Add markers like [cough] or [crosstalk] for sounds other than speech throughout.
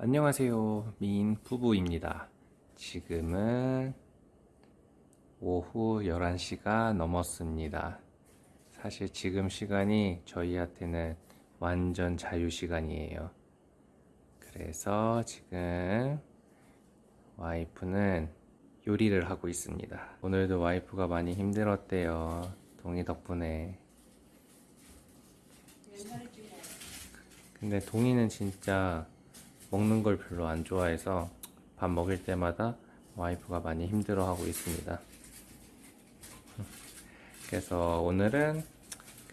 안녕하세요. 미인 부부입니다. 지금은 오후 11시가 넘었습니다. 사실 지금 시간이 저희한테는 완전 자유 시간이에요. 그래서 지금 와이프는 요리를 하고 있습니다. 오늘도 와이프가 많이 힘들었대요. 동희 덕분에. 근데 동희는 진짜 먹는 걸 별로 안 좋아해서 밥 먹을 때마다 와이프가 많이 힘들어하고 있습니다. 그래서 오늘은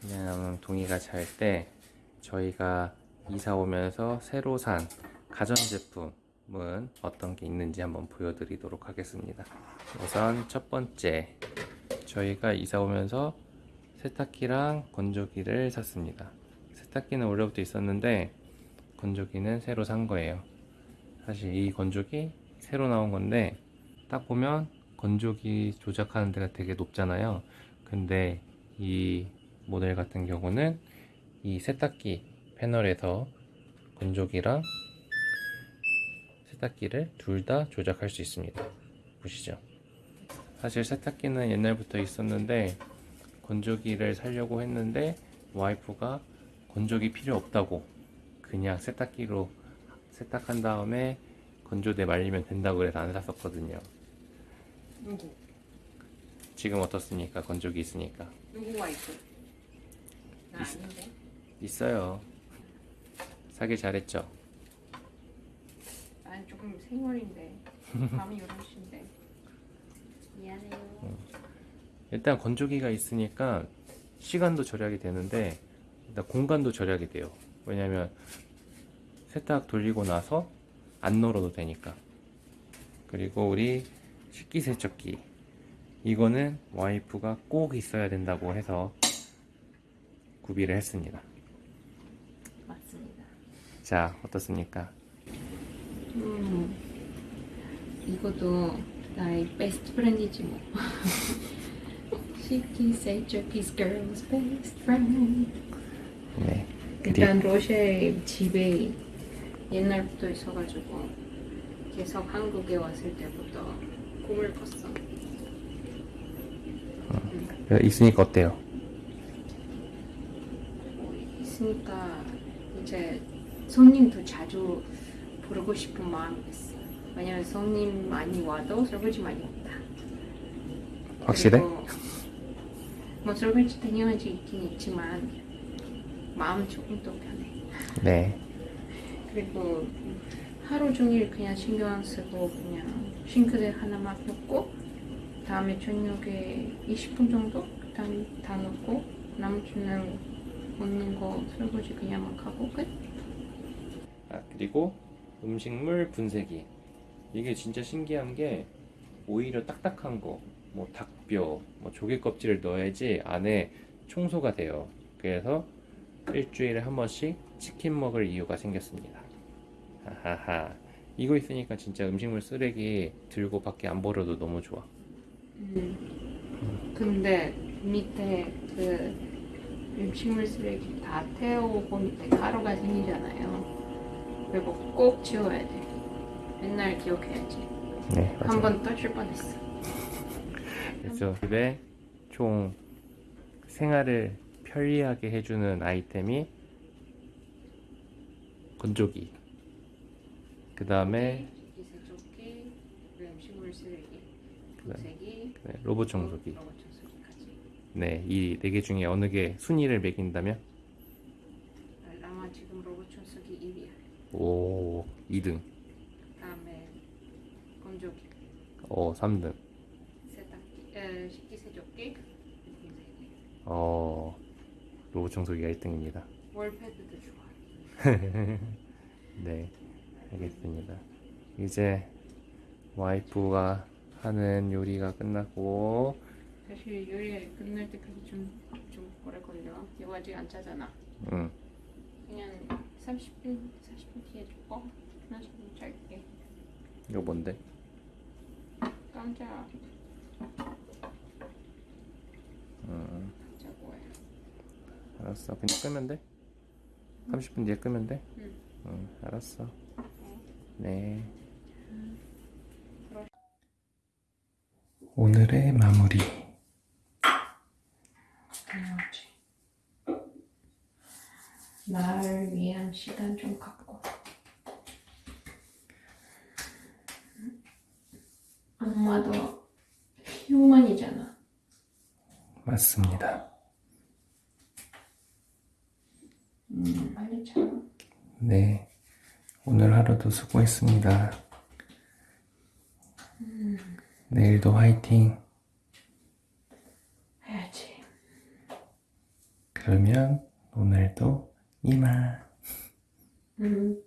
그냥 동이가 잘 때 저희가 이사 오면서 새로 산 가전제품은 어떤 게 있는지 한번 보여드리도록 하겠습니다. 우선 첫 번째, 저희가 이사 오면서 세탁기랑 건조기를 샀습니다. 세탁기는 원래부터 있었는데 건조기는 새로 산 거예요. 사실 이 건조기 새로 나온 건데 딱 보면 건조기 조작하는 데가 되게 높잖아요. 근데 이 모델 같은 경우는 이 세탁기 패널에서 건조기랑 세탁기를 둘 다 조작할 수 있습니다. 보시죠. 사실 세탁기는 옛날부터 있었는데 건조기를 사려고 했는데 와이프가 건조기 필요 없다고 그냥 세탁기로 세탁한 다음에 건조대 말리면 된다고 그래서 안 샀었거든요. 누구? 지금 어떻습니까? 건조기 있으니까. 누구 와이프? 나 있어. 아닌데. 있어요. 사길 잘했죠? 난 조금 생얼인데. 밤이 11시인데. 미안해요. 일단 건조기가 있으니까 시간도 절약이 되는데 일단 공간도 절약이 돼요. 왜냐면 세탁 돌리고 나서 안 널어도 되니까. 그리고 우리 식기세척기 이거는 와이프가 꼭 있어야 된다고 해서 구비를 했습니다. 맞습니다. 자 어떻습니까? 음. 이것도 나의 best friend이지 뭐. [laughs] 식기세척기's girl's best friend. 네. 일단 로쉐 집에 옛날부터 있어가지고 계속 한국에 왔을 때부터 꿈을 꿨어. 있으니까 어때요? 있으니까 이제 손님도 자주 부르고 싶은 마음이 있어. 왜냐면 손님 많이 와도 설거지 많이 없다. 확실해? 뭐 설거지 당연하지 있긴 있지만 마음은 조금 더 편해. 네. 그리고 하루 종일 그냥 신경 안 쓰고 그냥 싱크대 하나만 넣고 다음에 저녁에 20분 정도 그다음 다 넣고 나머지는 먹는 거 설거지 그냥 막 하고 끝. 아, 그리고 음식물 분쇄기. 이게 진짜 신기한 게 오히려 딱딱한 거, 뭐 닭뼈, 뭐 조개 껍질을 넣어야지 안에 청소가 돼요. 그래서 일주일에 한 번씩 치킨 먹을 이유가 생겼습니다. 하하하. 이거 있으니까 진짜 음식물 쓰레기 들고 밖에 안 버려도 너무 좋아. 음. 근데 밑에 그 음식물 쓰레기 다 태우고 밑에 가루가 생기잖아요. 그리고 꼭 치워야 돼. 맨날 기억해야지. 네, 한번 떠줄 뻔했어. 그래서 집에 총 생활을 편리하게 해주는 아이템이 건조기. 그 다음에 음식물 쓰레기, 네, 로봇 청소기. 로봇 청소기까지. 네, 이 네 개 중에 어느 게 순위를 매긴다면? 아마 지금 로봇 청소기 1위야. 오, 2등. 그 다음에 건조기, 어, 3등. 세탁기, 에, 식기세조끼, 분쇄기. 어, 로봇 청소기가 1등입니다. 월패드도 좋아. [laughs] 네, 알겠습니다. 이제 와이프가 하는 요리가 끝났고, 사실 요리 끝날 때까지 좀, 좀 오래 걸려. 이거 아직 안 짜잖아. 음, 그냥 30분, 40분 뒤에 줄거 하나 좀 잘게. 이거 뭔데? 깜짝 음, 짜고 해. 알았어. 그냥 끄면 돼? 30분 뒤에 끄면 돼? 응. 응, 알았어. 어. 네. 오늘의 마무리. 나를 위한 시간 좀 갖고. 엄마도 휴먼이잖아. 맞습니다. 음, 빨리 자. 네. 오늘 하루도 수고했습니다. 내일도 화이팅. 해야지. 그러면 오늘도 이만. 음.